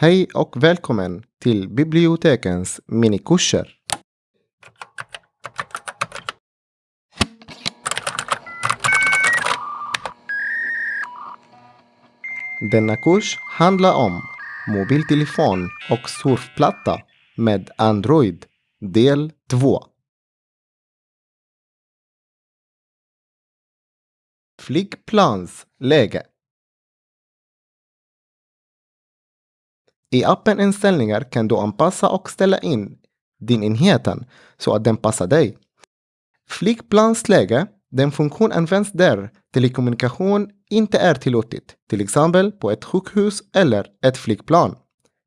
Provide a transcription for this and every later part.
Hej och välkommen till bibliotekens minikurser. Denna kurs handlar om mobiltelefon och surfplatta med Android del 2. Flygplansläge I appen Inställningar kan du anpassa och ställa in din enheten så att den passar dig. Flygplansläge, den funktion används där telekommunikation inte är tillåtet, till exempel på ett sjukhus eller ett flygplan.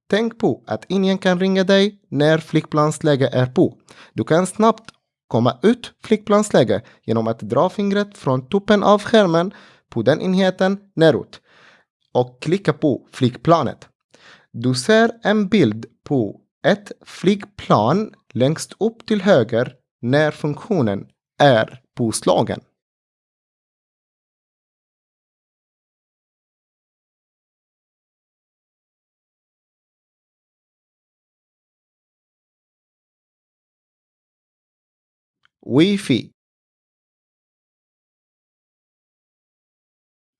Tänk på att ingen kan ringa dig när flygplansläge är på. Du kan snabbt komma ut flygplansläge genom att dra fingret från toppen av skärmen på den enheten neråt och klicka på flygplanet. Du ser en bild på ett flygplan längst upp till höger när funktionen är påslagen. Wifi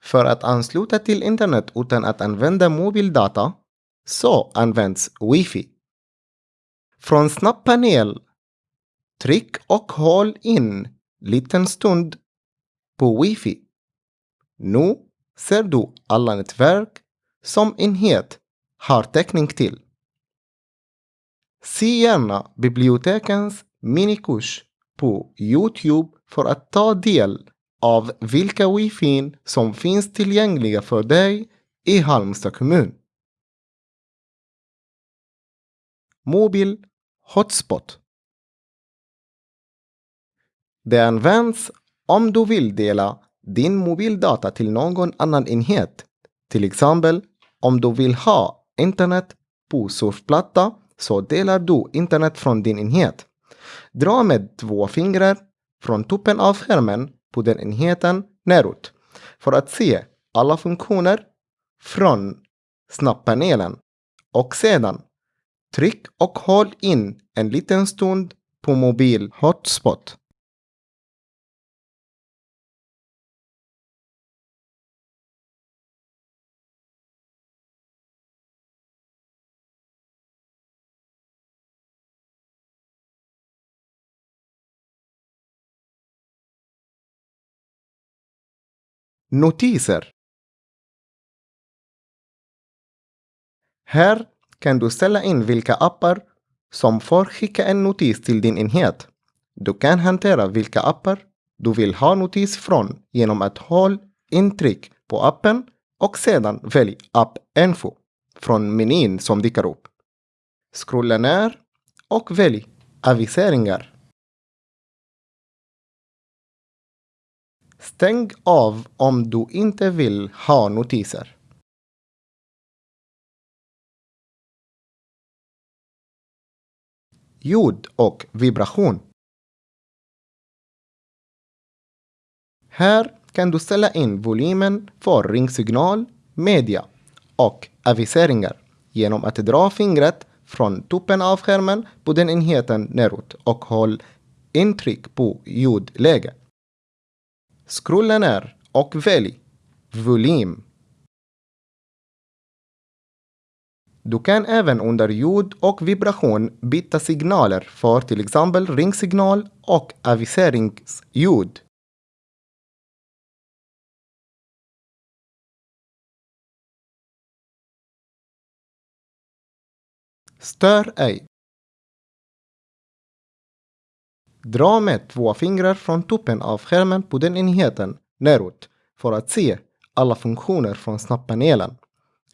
För att ansluta till internet utan att använda mobildata så används Wifi. Från snabbpanel Tryck och håll in liten stund på Wifi. Nu ser du alla nätverk som enhet har täckning till. Se gärna bibliotekens minikurs på Youtube för att ta del av vilka wifi som finns tillgängliga för dig i Halmstad kommun. Mobil Hotspot Det används om du vill dela din mobildata till någon annan enhet. Till exempel om du vill ha internet på surfplatta så delar du internet från din enhet. Dra med två fingrar från toppen av skärmen på den enheten neråt för att se alla funktioner från snabbpanelen och sedan tryck och håll in en liten stund på mobil hotspot. Notiser Här kan du ställa in vilka appar som får skicka en notis till din enhet. Du kan hantera vilka appar du vill ha notis från genom att hålla intryck på appen och sedan välj App Info från menyn som dyker upp. Scrolla ner och välj Aviseringar. Stäng av om du inte vill ha notiser. Ljud och vibration. Här kan du ställa in volymen för ringsignal, media och aviseringar genom att dra fingret från toppen av skärmen på den enheten neråt och håll intryck på ljudläge. Scrolla ner och välj volym. Du kan även under ljud och vibration byta signaler för till exempel ringsignal och aviseringsljud. Stör ej. Dra med två fingrar från toppen av skärmen på den enheten neråt för att se alla funktioner från snabbpanelen.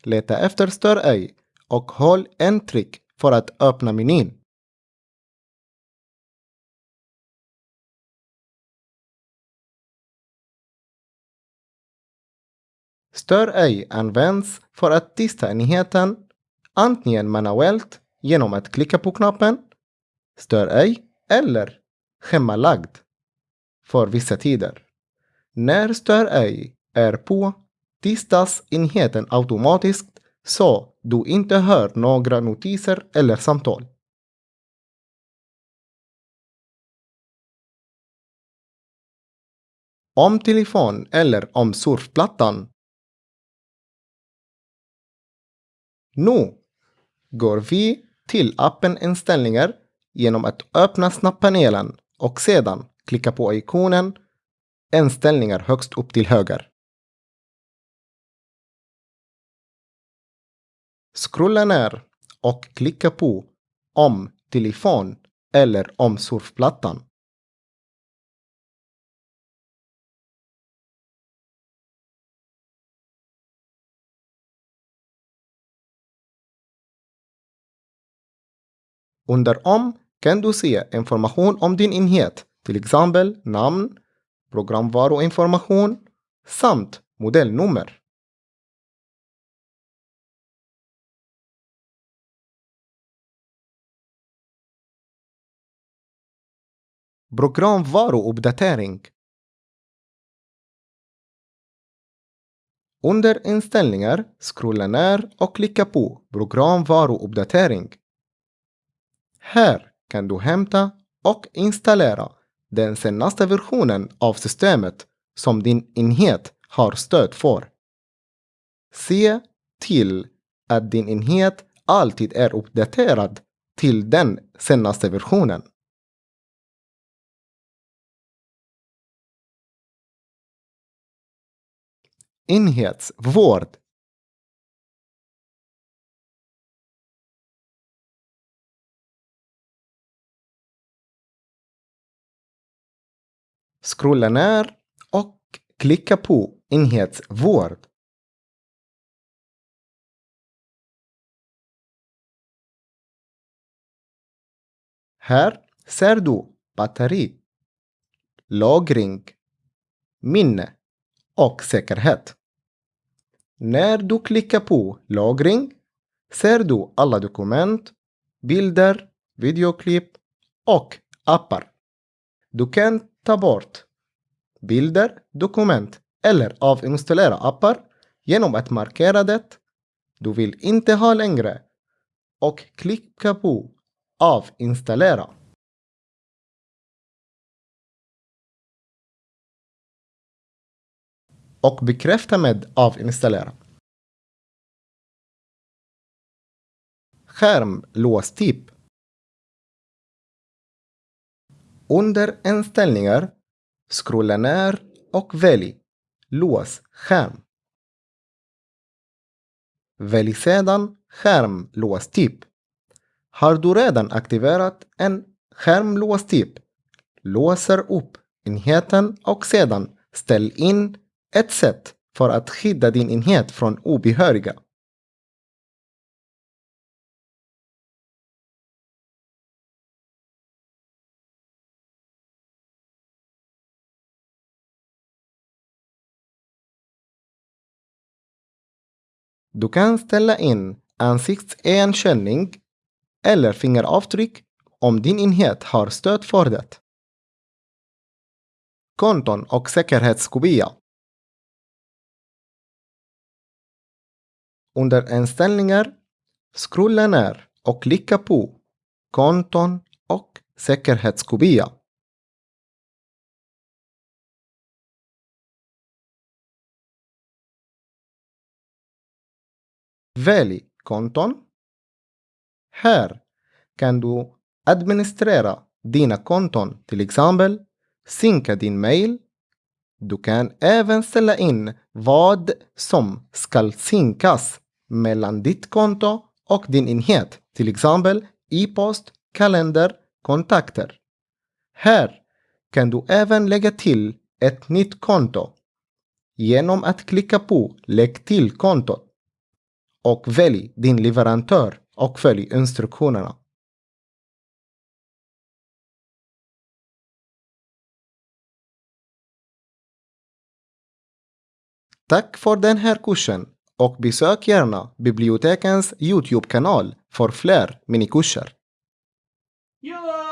Leta efter Stör ej och håll en tryck för att öppna menyn. Stör ej används för att tysta enheten antingen manuellt genom att klicka på knappen Stör ej eller schemalagd för vissa tider. När Stör ej är på tistas enheten automatiskt så du inte hör några notiser eller samtal. Om telefon eller om surfplattan. Nu går vi till appen inställningar genom att öppna snabbpanelen och sedan klicka på ikonen inställningar högst upp till höger. Scrolla ner och klicka på om telefon eller om surfplattan. Under om kan du se information om din enhet, till exempel namn, programvaruinformation samt modellnummer. Programvaruuppdatering Under inställningar scrolla ner och klicka på Programvaruuppdatering. Här kan du hämta och installera den senaste versionen av systemet som din enhet har stöd för. Se till att din enhet alltid är uppdaterad till den senaste versionen. Enhetsvård Scrolla ner och klicka på enhetsvård. Här ser du batteri, lagring, minne och säkerhet. När du klickar på lagring ser du alla dokument, bilder, videoklipp och appar. Du kan ta bort bilder, dokument eller avinstallera appar genom att markera det du vill inte ha längre och klicka på avinstallera. Och bekräfta med avinstallera. Skärmlåstyp Under inställningar, scrolla ner och välj lås skärm. Välj sedan skärmlåstyp. Har du redan aktiverat en skärmlåstyp, låser upp enheten och sedan ställ in ett sätt för att skydda din enhet från obehöriga. Du kan ställa in ansiktsigenkänning eller fingeravtryck om din enhet har stöd för det. Konton och säkerhetskopia. Under inställningar, scrolla ner och klicka på Konton och säkerhetskopia. Välj konton. Här kan du administrera dina konton, till exempel synka din mail. Du kan även ställa in vad som ska synkas mellan ditt konto och din enhet, till exempel e-post, kalender, kontakter. Här kan du även lägga till ett nytt konto genom att klicka på Lägg till kontot och välj din leverantör och följ instruktionerna. Tack för den här kursen och besök gärna bibliotekens Youtube-kanal för fler minikurser. Ja!